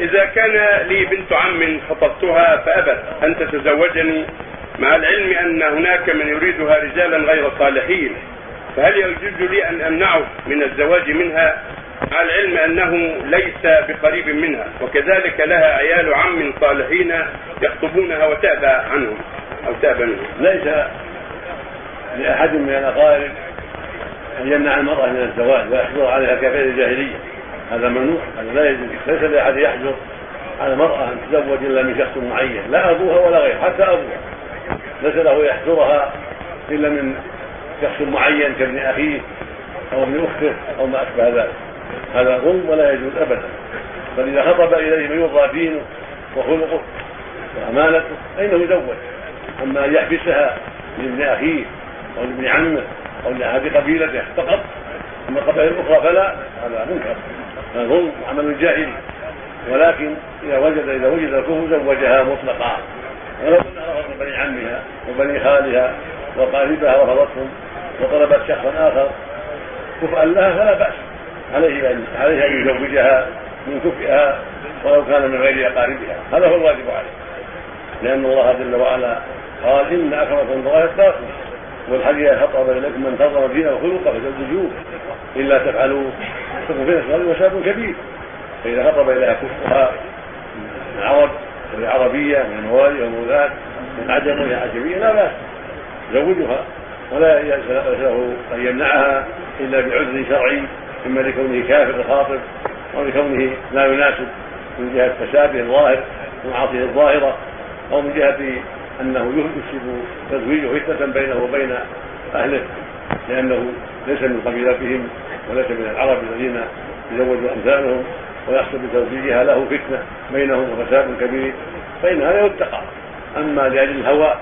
إذا كان لي بنت عم خطبتها فأبت أن تتزوجني مع العلم أن هناك من يريدها رجالا غير صالحين فهل يجوز لي أن أمنعه من الزواج منها؟ مع العلم أنه ليس بقريب منها وكذلك لها عيال عم صالحين يخطبونها وتأبى عنهم أو تأبى منهم. ليس لأحد من الأقارب أن يمنع المرأة من الزواج ويحجر عليها كغير الجاهلية. هذا ممنوع هذا لا يجوز ليس لأحد يحجر على المرأة أن تزوج إلا من شخص معين لا أبوها ولا غيره حتى أبوها. ليس له يحجرها إلا من شخص معين كابن أخيه أو ابن أخته أو ما أشبه ذلك. هذا ظلم ولا يجوز أبدا. بل إذا خطب إليه من يرضى دينه وخلقه وأمانته فإنه يزوج. أما أن يحبسها لابن أخيه أو لابن عمه أو لأحد قبيلته فقط أما القبائل الأخرى فلا هذا منكر. هذا ظلم وعمل جاهلي ولكن إذا وجد إذا وجد الكفر زوجها مطلقا ولو أن رفض بني عمها وبني خالها وقاربها رفضتهم وطلبت شخصا آخر كفءا لها فلا بأس. عليه أن عليه أن يزوجها من كفئها ولو كان من غير أقاربها. هذا هو الواجب عليه. لأن الله جل وعلا قال إن أكرمكم الله يتقاكم والحديث خطب إليكم من ترضى دينه وخلقه فزوجوه إلا تفعلوا. تكون في صغير وشاب كبير. فإذا خطب إليها كفها من العرب وهي عربية من الموالي والمولاة من عجم وهي عجمية لا بأس. يزوجها ولا له أن يمنعها إلا بعذر شرعي. إما لكونه كافر الخاطب أو لكونه لا يناسب من جهة تشابه الظاهر ومعاصيه الظاهرة أو من جهة أنه يكسب تزويجه فتنة بينه وبين أهله لأنه ليس من قبيلتهم وليس من العرب الذين يزوج أمثالهم ويحصل بتزويجها له فتنة بينهم وفساد كبير فإن هذا يتقى. أما لأجل الهوى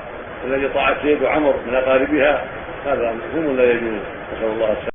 الذي طاعت سيد عمر من أقاربها هذا مفهوم لا يجوز. نسأل الله السلامة.